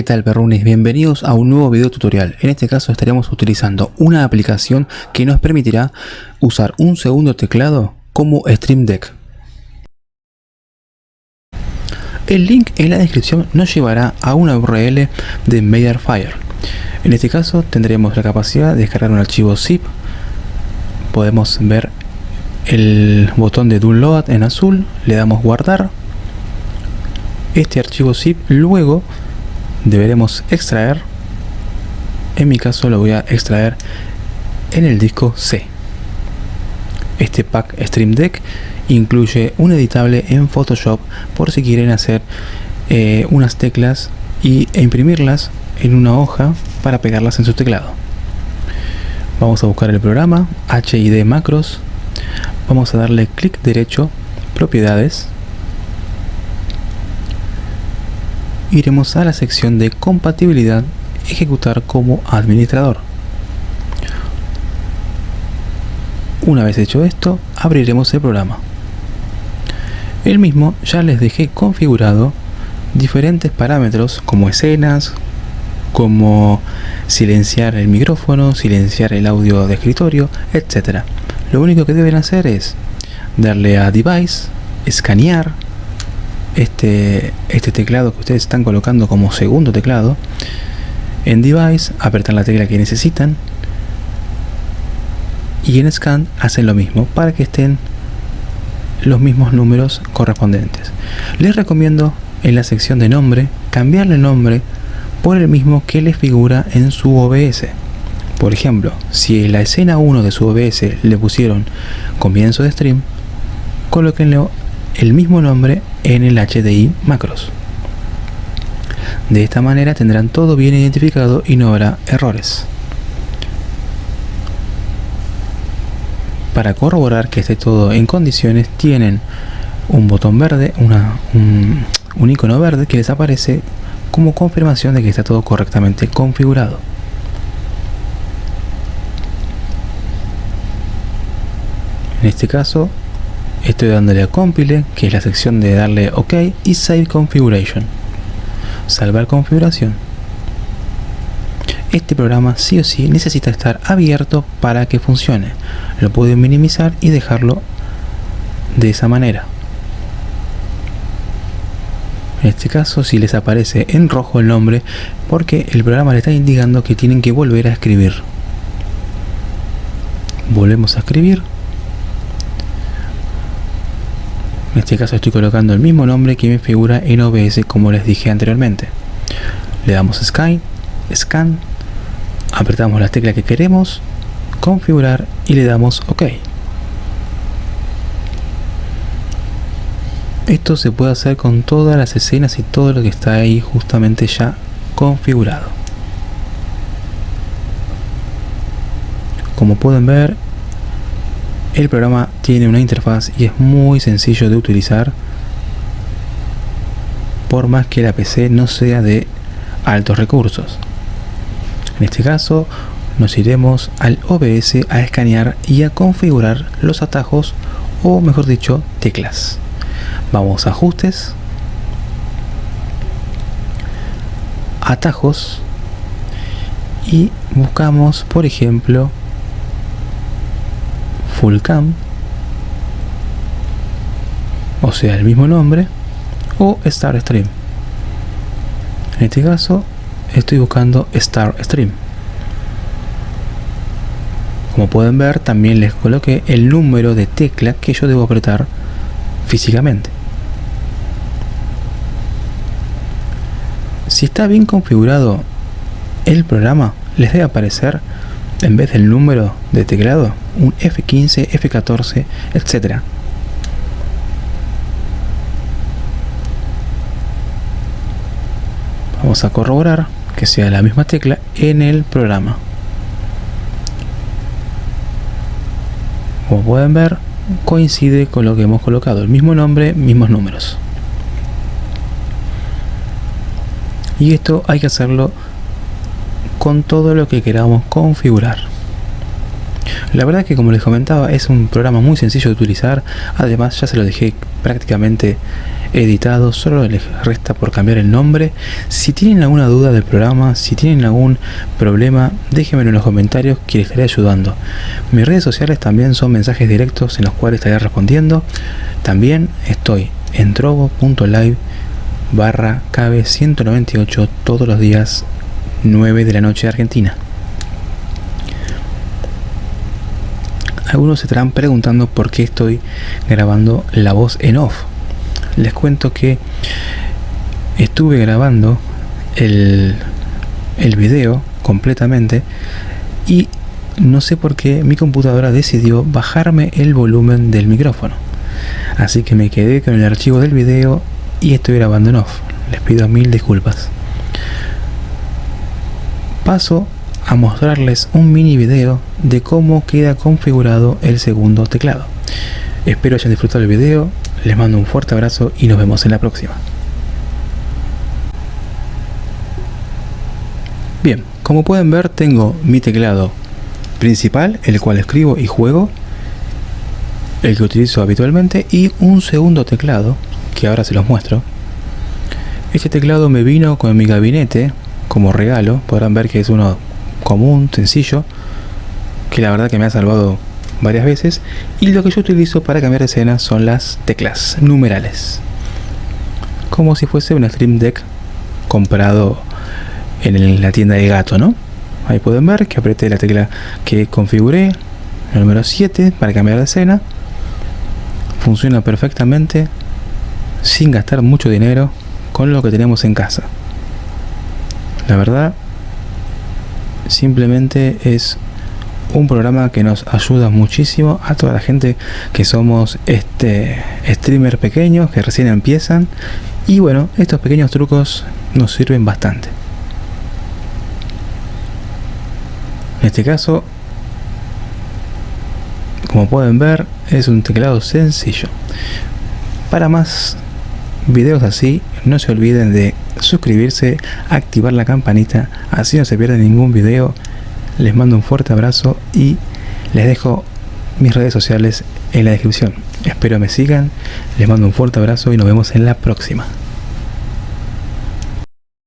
¿Qué tal perrunes? Bienvenidos a un nuevo video tutorial. En este caso estaremos utilizando una aplicación que nos permitirá usar un segundo teclado como Stream Deck. El link en la descripción nos llevará a una URL de Mediafire. En este caso tendremos la capacidad de descargar un archivo zip. Podemos ver el botón de download en azul, le damos guardar. Este archivo zip luego deberemos extraer en mi caso lo voy a extraer en el disco C. Este pack Stream Deck incluye un editable en Photoshop por si quieren hacer eh, unas teclas y, e imprimirlas en una hoja para pegarlas en su teclado. Vamos a buscar el programa HID Macros. Vamos a darle clic derecho propiedades iremos a la sección de compatibilidad ejecutar como administrador una vez hecho esto abriremos el programa el mismo ya les dejé configurado diferentes parámetros como escenas como silenciar el micrófono, silenciar el audio de escritorio, etc. Lo único que deben hacer es darle a Device, escanear, este, este teclado que ustedes están colocando como segundo teclado en device apretan la tecla que necesitan y en scan hacen lo mismo para que estén los mismos números correspondientes. Les recomiendo en la sección de nombre cambiarle el nombre por el mismo que les figura en su OBS por ejemplo si en la escena 1 de su OBS le pusieron comienzo de stream colóquenle el mismo nombre en el HDI macros. De esta manera tendrán todo bien identificado y no habrá errores. Para corroborar que esté todo en condiciones tienen un botón verde, una, un, un icono verde que les aparece como confirmación de que está todo correctamente configurado. En este caso estoy dándole a compile que es la sección de darle ok y save configuration. Salvar configuración. Este programa sí o sí necesita estar abierto para que funcione. Lo pueden minimizar y dejarlo de esa manera. En este caso si les aparece en rojo el nombre porque el programa le está indicando que tienen que volver a escribir. Volvemos a escribir En este caso estoy colocando el mismo nombre que me figura en OBS como les dije anteriormente. Le damos Scan, Scan, apretamos la tecla que queremos, configurar y le damos OK. Esto se puede hacer con todas las escenas y todo lo que está ahí justamente ya configurado. Como pueden ver, el programa tiene una interfaz y es muy sencillo de utilizar por más que la PC no sea de altos recursos. En este caso nos iremos al OBS a escanear y a configurar los atajos o mejor dicho teclas. Vamos a ajustes, atajos y buscamos por ejemplo full cam o sea el mismo nombre o star stream. En este caso estoy buscando star stream. Como pueden ver también les coloqué el número de tecla que yo debo apretar físicamente. Si está bien configurado el programa les debe aparecer en vez del número de teclado un F15, F14, etc. Vamos a corroborar que sea la misma tecla en el programa. Como pueden ver, coincide con lo que hemos colocado, el mismo nombre, mismos números. Y esto hay que hacerlo con todo lo que queramos configurar. La verdad que como les comentaba es un programa muy sencillo de utilizar, además ya se lo dejé prácticamente editado, solo les resta por cambiar el nombre. Si tienen alguna duda del programa, si tienen algún problema, déjenmelo en los comentarios que les estaré ayudando. Mis redes sociales también son mensajes directos en los cuales estaré respondiendo. También estoy en trovo.live barra cabe 198 todos los días 9 de la noche de Argentina. Algunos se estarán preguntando por qué estoy grabando la voz en off. Les cuento que estuve grabando el, el video completamente y no sé por qué mi computadora decidió bajarme el volumen del micrófono. Así que me quedé con el archivo del video y estoy grabando en off. Les pido mil disculpas. Paso a mostrarles un mini video de cómo queda configurado el segundo teclado. Espero hayan disfrutado el video, les mando un fuerte abrazo y nos vemos en la próxima. Bien, como pueden ver tengo mi teclado principal, el cual escribo y juego, el que utilizo habitualmente, y un segundo teclado, que ahora se los muestro. Este teclado me vino con mi gabinete como regalo, podrán ver que es uno común, sencillo, que la verdad que me ha salvado varias veces. Y lo que yo utilizo para cambiar de escena son las teclas numerales. Como si fuese un Stream Deck comprado en la tienda de gato, ¿no? Ahí pueden ver que apreté la tecla que configuré, el número 7, para cambiar de escena. Funciona perfectamente, sin gastar mucho dinero, con lo que tenemos en casa. La verdad, simplemente es un programa que nos ayuda muchísimo a toda la gente que somos este streamer pequeños que recién empiezan. Y bueno estos pequeños trucos nos sirven bastante. En este caso como pueden ver es un teclado sencillo. Para más videos así no se olviden de suscribirse, activar la campanita, así no se pierde ningún video. Les mando un fuerte abrazo y les dejo mis redes sociales en la descripción. Espero me sigan, les mando un fuerte abrazo y nos vemos en la próxima.